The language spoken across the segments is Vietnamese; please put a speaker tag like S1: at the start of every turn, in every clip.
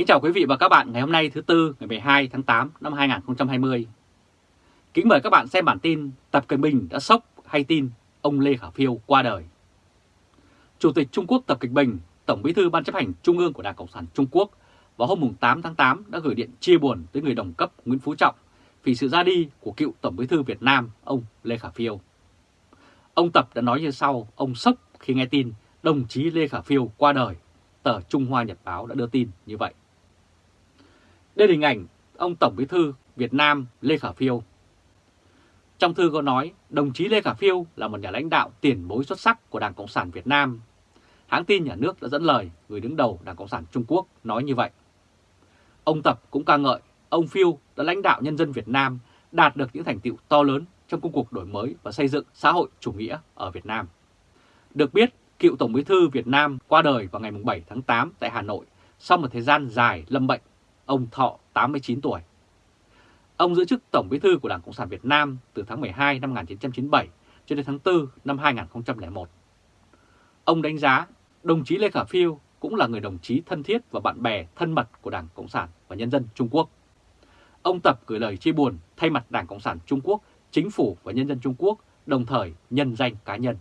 S1: Kính chào quý vị và các bạn ngày hôm nay thứ Tư ngày 12 tháng 8 năm 2020. Kính mời các bạn xem bản tin Tập Cận Bình đã sốc hay tin ông Lê Khả Phiêu qua đời. Chủ tịch Trung Quốc Tập Cận Bình, Tổng bí thư Ban chấp hành Trung ương của Đảng Cộng sản Trung Quốc vào hôm 8 tháng 8 đã gửi điện chia buồn tới người đồng cấp Nguyễn Phú Trọng vì sự ra đi của cựu Tổng bí thư Việt Nam ông Lê Khả Phiêu. Ông Tập đã nói như sau, ông sốc khi nghe tin đồng chí Lê Khả Phiêu qua đời. Tờ Trung Hoa Nhật Báo đã đưa tin như vậy. Đây là hình ảnh ông Tổng bí thư Việt Nam Lê Khả Phiêu. Trong thư có nói, đồng chí Lê Khả Phiêu là một nhà lãnh đạo tiền bối xuất sắc của Đảng Cộng sản Việt Nam. Hãng tin nhà nước đã dẫn lời người đứng đầu Đảng Cộng sản Trung Quốc nói như vậy. Ông Tập cũng ca ngợi ông Phiêu đã lãnh đạo nhân dân Việt Nam đạt được những thành tiệu to lớn trong công cuộc đổi mới và xây dựng xã hội chủ nghĩa ở Việt Nam. Được biết, cựu Tổng bí thư Việt Nam qua đời vào ngày 7 tháng 8 tại Hà Nội sau một thời gian dài lâm bệnh, ông thọ 89 tuổi. Ông giữ chức Tổng bí thư của Đảng Cộng sản Việt Nam từ tháng 12 năm 1997 cho đến tháng 4 năm 2001. Ông đánh giá đồng chí Lê Khả Phiêu cũng là người đồng chí thân thiết và bạn bè thân mật của Đảng Cộng sản và Nhân dân Trung Quốc. Ông Tập gửi lời chia buồn thay mặt Đảng Cộng sản Trung Quốc, Chính phủ và nhân dân Trung Quốc, đồng thời nhân danh cá nhân.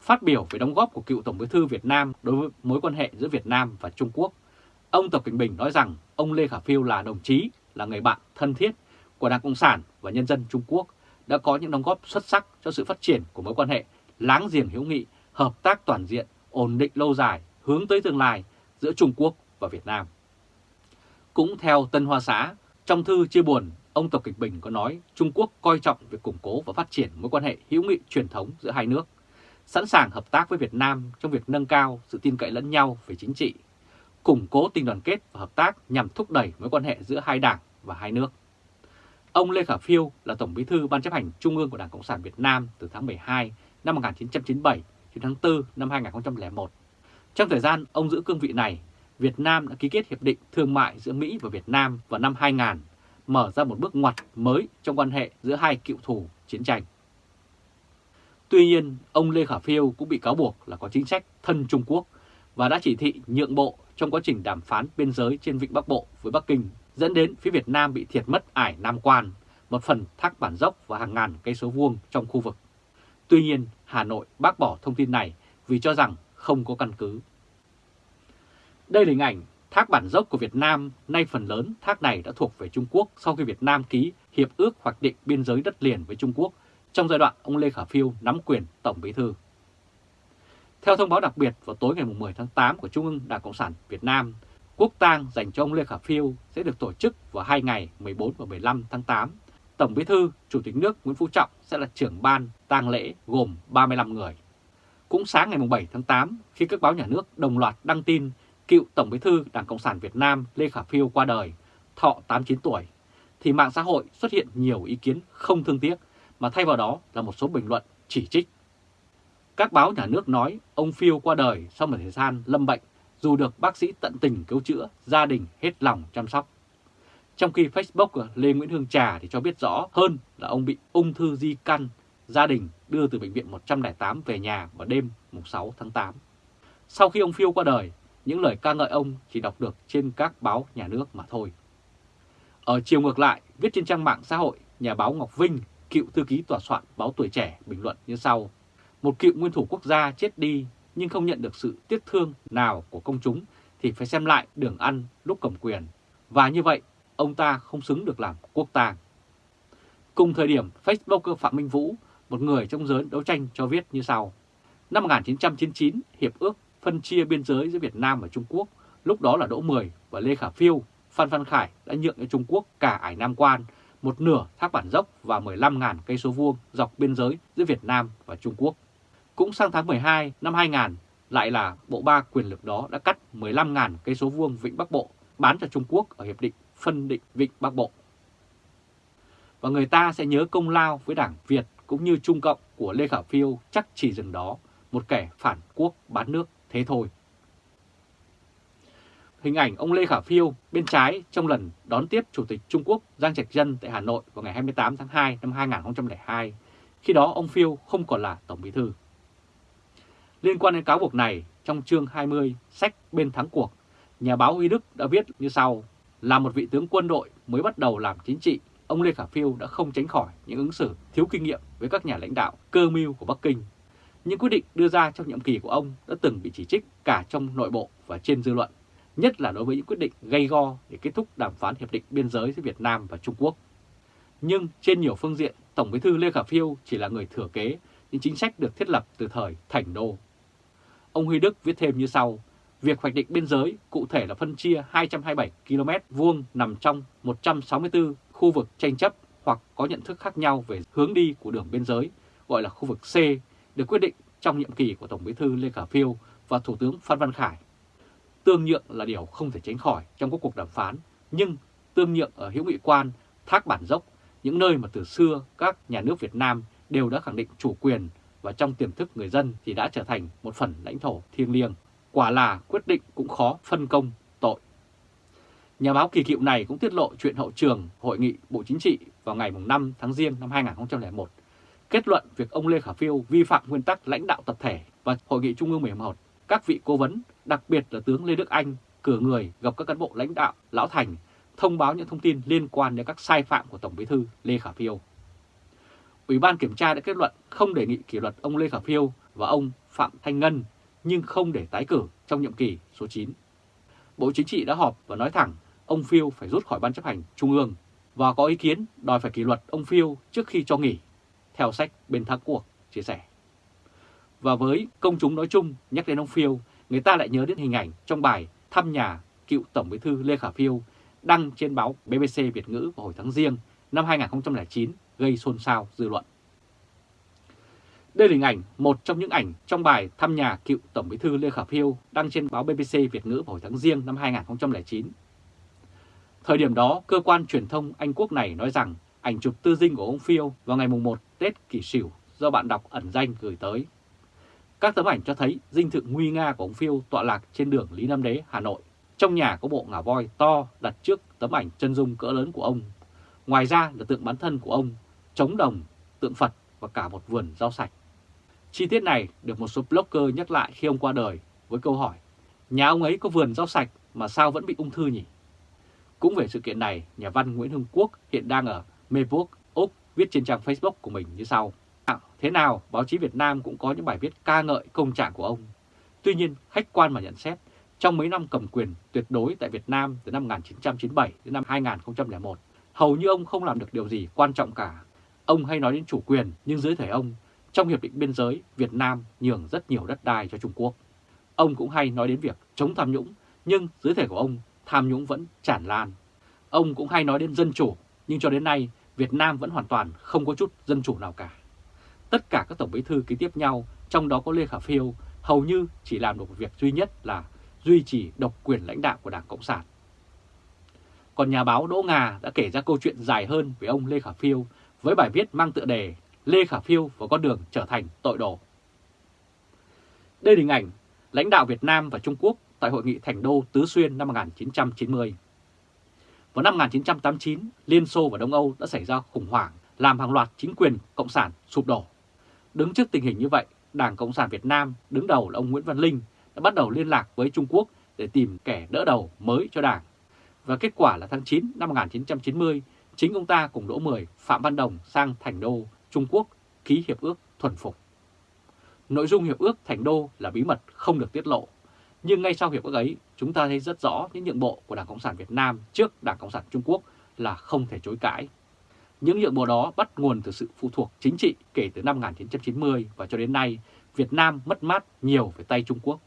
S1: Phát biểu về đóng góp của cựu Tổng bí thư Việt Nam đối với mối quan hệ giữa Việt Nam và Trung Quốc, ông Tập Cận Bình nói rằng ông Lê Khả Phiêu là đồng chí, là người bạn thân thiết của Đảng Cộng sản và nhân dân Trung Quốc, đã có những đóng góp xuất sắc cho sự phát triển của mối quan hệ láng giềng hữu nghị, hợp tác toàn diện, ổn định lâu dài, hướng tới tương lai giữa Trung Quốc và Việt Nam. Cũng theo Tân Hoa Xã, trong thư chia buồn, ông Tập Kịch Bình có nói Trung Quốc coi trọng việc củng cố và phát triển mối quan hệ hữu nghị truyền thống giữa hai nước, sẵn sàng hợp tác với Việt Nam trong việc nâng cao sự tin cậy lẫn nhau về chính trị, củng cố tình đoàn kết và hợp tác nhằm thúc đẩy mối quan hệ giữa hai đảng và hai nước. Ông Lê Khả Phiêu là Tổng bí thư Ban chấp hành Trung ương của Đảng Cộng sản Việt Nam từ tháng 12 năm 1997 đến tháng 4 năm 2001. Trong thời gian ông giữ cương vị này, Việt Nam đã ký kết Hiệp định Thương mại giữa Mỹ và Việt Nam vào năm 2000, mở ra một bước ngoặt mới trong quan hệ giữa hai cựu thù chiến tranh. Tuy nhiên, ông Lê Khả Phiêu cũng bị cáo buộc là có chính sách thân Trung Quốc và đã chỉ thị nhượng bộ trong quá trình đàm phán biên giới trên Vịnh Bắc Bộ với Bắc Kinh, dẫn đến phía Việt Nam bị thiệt mất ải Nam Quan, một phần thác bản dốc và hàng ngàn cây số vuông trong khu vực. Tuy nhiên, Hà Nội bác bỏ thông tin này vì cho rằng không có căn cứ. Đây là hình ảnh thác bản dốc của Việt Nam, nay phần lớn thác này đã thuộc về Trung Quốc sau khi Việt Nam ký Hiệp ước hoạch định biên giới đất liền với Trung Quốc trong giai đoạn ông Lê Khả Phiêu nắm quyền Tổng Bí Thư. Theo thông báo đặc biệt vào tối ngày 10 tháng 8 của Trung ương Đảng Cộng sản Việt Nam, quốc tang dành cho ông Lê Khả Phiêu sẽ được tổ chức vào hai ngày 14 và 15 tháng 8. Tổng Bí Thư, Chủ tịch nước Nguyễn Phú Trọng sẽ là trưởng ban tang lễ gồm 35 người. Cũng sáng ngày 7 tháng 8, khi các báo nhà nước đồng loạt đăng tin cựu Tổng Bí thư Đảng Cộng sản Việt Nam Lê Khả Phiêu qua đời, thọ 89 tuổi, thì mạng xã hội xuất hiện nhiều ý kiến không thương tiếc, mà thay vào đó là một số bình luận chỉ trích. Các báo nhà nước nói ông Phiêu qua đời sau một thời gian lâm bệnh, dù được bác sĩ tận tình cứu chữa, gia đình hết lòng chăm sóc. Trong khi Facebook Lê Nguyễn Hương Trà thì cho biết rõ hơn là ông bị ung thư di căn, gia đình đưa từ bệnh viện 108 về nhà vào đêm 6 tháng 8. Sau khi ông Phiêu qua đời, những lời ca ngợi ông chỉ đọc được trên các báo nhà nước mà thôi. Ở chiều ngược lại, viết trên trang mạng xã hội, nhà báo Ngọc Vinh, cựu thư ký tòa soạn báo Tuổi Trẻ bình luận như sau. Một cựu nguyên thủ quốc gia chết đi nhưng không nhận được sự tiếc thương nào của công chúng thì phải xem lại đường ăn lúc cầm quyền. Và như vậy, ông ta không xứng được làm quốc tàng Cùng thời điểm, Facebooker Phạm Minh Vũ, một người trong giới đấu tranh cho viết như sau. Năm 1999, Hiệp ước phân chia biên giới giữa Việt Nam và Trung Quốc, lúc đó là Đỗ Mười và Lê Khả Phiêu, Phan Văn Khải đã nhượng cho Trung Quốc cả ải Nam Quan, một nửa thác bản dốc và 15.000 cây số vuông dọc biên giới giữa Việt Nam và Trung Quốc. Cũng sang tháng 12 năm 2000, lại là bộ ba quyền lực đó đã cắt 15.000 cây số vuông Vịnh Bắc Bộ bán cho Trung Quốc ở Hiệp định phân định Vịnh Bắc Bộ. Và người ta sẽ nhớ công lao với Đảng Việt cũng như Trung Cộng của Lê Khả Phiêu chắc chỉ dừng đó, một kẻ phản quốc bán nước thế thôi. Hình ảnh ông Lê Khả Phiêu bên trái trong lần đón tiếp Chủ tịch Trung Quốc Giang Trạch Dân tại Hà Nội vào ngày 28 tháng 2 năm 2002, khi đó ông Phiêu không còn là Tổng Bí Thư. Liên quan đến cáo buộc này, trong chương 20 sách bên thắng cuộc, nhà báo Huy Đức đã viết như sau, là một vị tướng quân đội mới bắt đầu làm chính trị, ông Lê Khả Phiêu đã không tránh khỏi những ứng xử thiếu kinh nghiệm với các nhà lãnh đạo cơ mưu của Bắc Kinh. Những quyết định đưa ra trong nhiệm kỳ của ông đã từng bị chỉ trích cả trong nội bộ và trên dư luận, nhất là đối với những quyết định gây go để kết thúc đàm phán hiệp định biên giới giữa Việt Nam và Trung Quốc. Nhưng trên nhiều phương diện, Tổng bí thư Lê Khả Phiêu chỉ là người thừa kế những chính sách được thiết lập từ thời Thành Đô. Ông Huy Đức viết thêm như sau, việc hoạch định biên giới cụ thể là phân chia 227 km vuông nằm trong 164 khu vực tranh chấp hoặc có nhận thức khác nhau về hướng đi của đường biên giới, gọi là khu vực C, được quyết định trong nhiệm kỳ của Tổng bí thư Lê Khả Phiêu và Thủ tướng Phan Văn Khải. Tương nhượng là điều không thể tránh khỏi trong các cuộc đàm phán, nhưng tương nhượng ở hữu nghị quan, thác bản dốc, những nơi mà từ xưa các nhà nước Việt Nam đều đã khẳng định chủ quyền và trong tiềm thức người dân thì đã trở thành một phần lãnh thổ thiêng liêng. Quả là quyết định cũng khó phân công tội. Nhà báo kỳ cựu này cũng tiết lộ chuyện hậu trường Hội nghị Bộ Chính trị vào ngày 5 tháng Giêng năm 2001, kết luận việc ông Lê Khả Phiêu vi phạm nguyên tắc lãnh đạo tập thể và Hội nghị Trung ương 11. Các vị cố vấn, đặc biệt là tướng Lê Đức Anh, cử người gặp các cán bộ lãnh đạo Lão Thành, thông báo những thông tin liên quan đến các sai phạm của Tổng bí thư Lê Khả Phiêu. Ủy ban Kiểm tra đã kết luận không đề nghị kỷ luật ông Lê Khả Phiêu và ông Phạm Thanh Ngân, nhưng không để tái cử trong nhiệm kỳ số 9. Bộ Chính trị đã họp và nói thẳng ông Phiêu phải rút khỏi Ban chấp hành Trung ương và có ý kiến đòi phải kỷ luật ông Phiêu trước khi cho nghỉ, theo sách bên thắng cuộc chia sẻ. Và với công chúng nói chung nhắc đến ông Phiêu, người ta lại nhớ đến hình ảnh trong bài thăm nhà cựu Tổng bí thư Lê Khả Phiêu đăng trên báo BBC Việt ngữ vào hồi tháng riêng năm 2009 gây xôn xao dư luận. Đây là hình ảnh, một trong những ảnh trong bài thăm nhà cựu Tổng bí thư Lê Khả Phiêu đăng trên báo BBC Việt ngữ vào hồi tháng Giêng năm 2009. Thời điểm đó, cơ quan truyền thông Anh Quốc này nói rằng ảnh chụp tư dinh của ông Phiêu vào ngày 1 Tết Kỷ Sửu do bạn đọc ẩn danh gửi tới. Các tấm ảnh cho thấy dinh thự nguy nga của ông Phiêu tọa lạc trên đường Lý Nam Đế, Hà Nội. Trong nhà có bộ ngà voi to đặt trước tấm ảnh chân dung cỡ lớn của ông. Ngoài ra là tượng bán thân của ông, trống đồng, tượng Phật và cả một vườn rau sạch. Chi tiết này được một số blogger nhắc lại khi ông qua đời với câu hỏi Nhà ông ấy có vườn rau sạch mà sao vẫn bị ung thư nhỉ? Cũng về sự kiện này, nhà văn Nguyễn Hưng Quốc hiện đang ở Melbourne, Úc viết trên trang Facebook của mình như sau. Thế nào, báo chí Việt Nam cũng có những bài viết ca ngợi công trạng của ông. Tuy nhiên, khách quan mà nhận xét, trong mấy năm cầm quyền tuyệt đối tại Việt Nam từ năm 1997 đến năm 2001, hầu như ông không làm được điều gì quan trọng cả. Ông hay nói đến chủ quyền, nhưng dưới thời ông, trong Hiệp định Biên giới, Việt Nam nhường rất nhiều đất đai cho Trung Quốc. Ông cũng hay nói đến việc chống tham nhũng, nhưng dưới thời của ông, tham nhũng vẫn tràn lan. Ông cũng hay nói đến dân chủ, nhưng cho đến nay, Việt Nam vẫn hoàn toàn không có chút dân chủ nào cả. Tất cả các tổng bí thư ký tiếp nhau, trong đó có Lê Khả Phiêu, hầu như chỉ làm được một việc duy nhất là duy trì độc quyền lãnh đạo của Đảng Cộng sản. Còn nhà báo Đỗ Ngà đã kể ra câu chuyện dài hơn về ông Lê Khả Phiêu với bài viết mang tựa đề Lê Khả Phiêu và con đường trở thành tội đồ. Đây là hình ảnh lãnh đạo Việt Nam và Trung Quốc tại Hội nghị Thành Đô Tứ Xuyên năm 1990. Vào năm 1989, Liên Xô và Đông Âu đã xảy ra khủng hoảng làm hàng loạt chính quyền Cộng sản sụp đổ. Đứng trước tình hình như vậy, Đảng Cộng sản Việt Nam đứng đầu là ông Nguyễn Văn Linh đã bắt đầu liên lạc với Trung Quốc để tìm kẻ đỡ đầu mới cho Đảng. Và kết quả là tháng 9 năm 1990, chính ông ta cùng Đỗ Mười, Phạm Văn Đồng sang Thành Đô, Trung Quốc ký hiệp ước thuần phục. Nội dung hiệp ước Thành Đô là bí mật không được tiết lộ, nhưng ngay sau hiệp ước ấy, chúng ta thấy rất rõ những nhượng bộ của Đảng Cộng sản Việt Nam trước Đảng Cộng sản Trung Quốc là không thể chối cãi. Những nhượng bộ đó bắt nguồn từ sự phụ thuộc chính trị kể từ năm 1990 và cho đến nay, Việt Nam mất mát nhiều về tay Trung Quốc.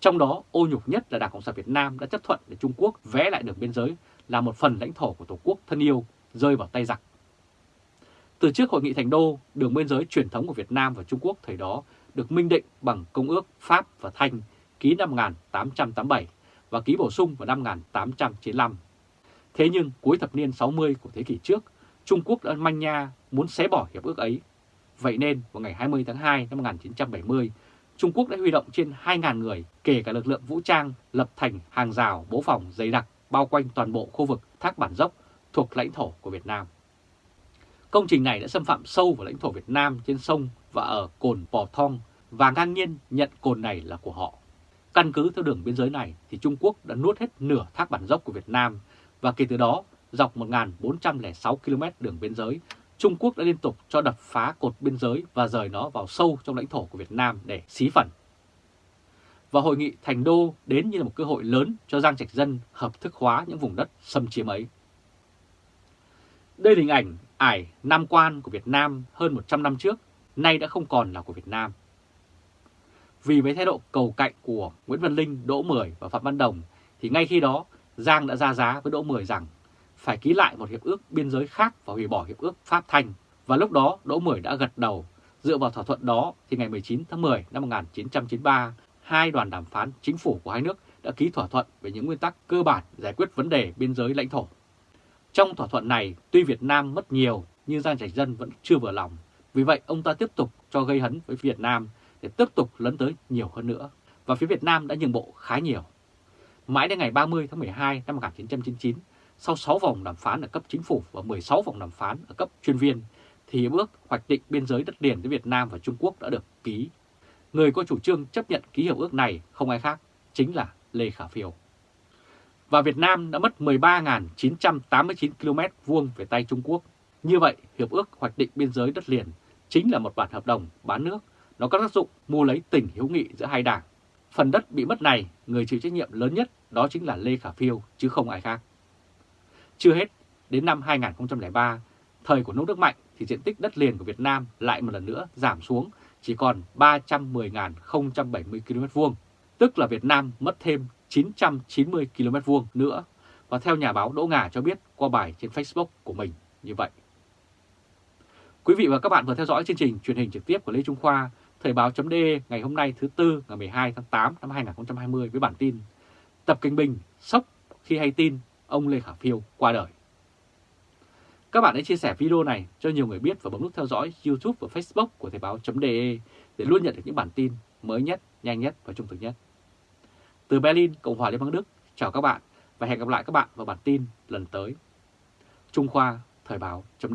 S1: Trong đó, ô nhục nhất là Đảng Cộng sản Việt Nam đã chấp thuận để Trung Quốc vẽ lại đường biên giới là một phần lãnh thổ của Tổ quốc thân yêu rơi vào tay giặc. Từ trước Hội nghị Thành Đô, đường biên giới truyền thống của Việt Nam và Trung Quốc thời đó được minh định bằng Công ước Pháp và Thanh ký năm 1887 và ký bổ sung vào năm 1895. Thế nhưng cuối thập niên 60 của thế kỷ trước, Trung Quốc đã manh nha muốn xé bỏ hiệp ước ấy. Vậy nên vào ngày 20 tháng 2 năm 1970, Trung Quốc đã huy động trên 2.000 người, kể cả lực lượng vũ trang, lập thành hàng rào bố phòng dày đặc bao quanh toàn bộ khu vực Thác Bản Dốc thuộc lãnh thổ của Việt Nam. Công trình này đã xâm phạm sâu vào lãnh thổ Việt Nam trên sông và ở cồn Pò Thong và ngang nhiên nhận cồn này là của họ. Căn cứ theo đường biên giới này thì Trung Quốc đã nuốt hết nửa thác bản dốc của Việt Nam và kể từ đó dọc 1.406 km đường biên giới, Trung Quốc đã liên tục cho đập phá cột biên giới và rời nó vào sâu trong lãnh thổ của Việt Nam để xí phần. Và hội nghị Thành Đô đến như là một cơ hội lớn cho Giang Trạch Dân hợp thức hóa những vùng đất xâm chiếm ấy. Đây là hình ảnh ải Nam Quan của Việt Nam hơn 100 năm trước, nay đã không còn là của Việt Nam. Vì với thái độ cầu cạnh của Nguyễn Văn Linh, Đỗ Mười và Phạm Văn Đồng thì ngay khi đó Giang đã ra giá với Đỗ Mười rằng phải ký lại một hiệp ước biên giới khác và hủy bỏ hiệp ước Pháp Thanh. Và lúc đó Đỗ Mười đã gật đầu. Dựa vào thỏa thuận đó thì ngày 19 tháng 10 năm 1993, hai đoàn đàm phán chính phủ của hai nước đã ký thỏa thuận về những nguyên tắc cơ bản giải quyết vấn đề biên giới lãnh thổ. Trong thỏa thuận này, tuy Việt Nam mất nhiều nhưng Giang Trạch Dân vẫn chưa vừa lòng. Vì vậy ông ta tiếp tục cho gây hấn với Việt Nam để tiếp tục lấn tới nhiều hơn nữa. Và phía Việt Nam đã nhường bộ khá nhiều. Mãi đến ngày 30 tháng 12 năm 1999, sau 6 vòng đàm phán ở cấp chính phủ và 16 vòng đàm phán ở cấp chuyên viên, thì hiệp ước hoạch định biên giới đất liền với Việt Nam và Trung Quốc đã được ký. Người có chủ trương chấp nhận ký hiệp ước này không ai khác, chính là Lê Khả Phiêu. Và Việt Nam đã mất 13.989 km vuông về tay Trung Quốc. Như vậy, hiệp ước hoạch định biên giới đất liền chính là một bản hợp đồng bán nước nó có tác dụng mua lấy tình hữu nghị giữa hai đảng. Phần đất bị mất này, người chịu trách nhiệm lớn nhất đó chính là Lê Khả Phiêu chứ không ai khác. Chưa hết, đến năm 2003, thời của nước nước mạnh thì diện tích đất liền của Việt Nam lại một lần nữa giảm xuống chỉ còn 310.070 km vuông, tức là Việt Nam mất thêm 990 km vuông nữa. Và theo nhà báo Đỗ Ngà cho biết qua bài trên Facebook của mình như vậy. Quý vị và các bạn vừa theo dõi chương trình truyền hình trực tiếp của Lê Trung Khoa Thời báo chấm ngày hôm nay thứ Tư ngày 12 tháng 8 năm 2020 với bản tin Tập Kinh Bình sốc khi hay tin ông Lê Khả Phiêu qua đời. Các bạn hãy chia sẻ video này cho nhiều người biết và bấm nút theo dõi YouTube và Facebook của Thời Báo .de để luôn nhận được những bản tin mới nhất, nhanh nhất và trung thực nhất. Từ Berlin, Cộng hòa Liên bang Đức, chào các bạn và hẹn gặp lại các bạn vào bản tin lần tới. Trung Khoa Thời báo chấm